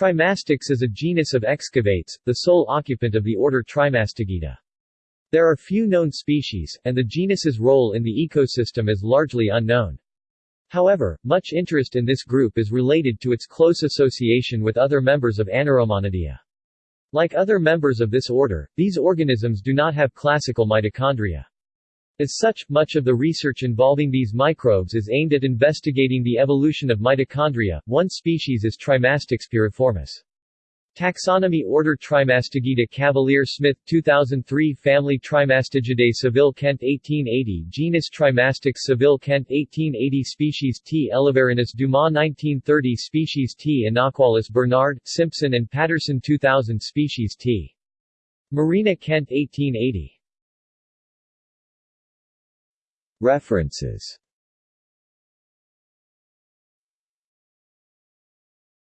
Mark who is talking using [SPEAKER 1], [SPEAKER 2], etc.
[SPEAKER 1] Trimastix is a genus of excavates, the sole occupant of the order Trimastigida. There are few known species, and the genus's role in the ecosystem is largely unknown. However, much interest in this group is related to its close association with other members of Anaeromonadea. Like other members of this order, these organisms do not have classical mitochondria. As such, much of the research involving these microbes is aimed at investigating the evolution of mitochondria. One species is Trimastix pyriformis. Taxonomy Order Trimastigida Cavalier Smith 2003 Family Trimastigidae Saville Kent 1880 Genus Trimastix Saville Kent 1880 Species T. eleverinus Dumas 1930 Species T. Inaequalis Bernard, Simpson and Patterson 2000 Species T. Marina Kent 1880 References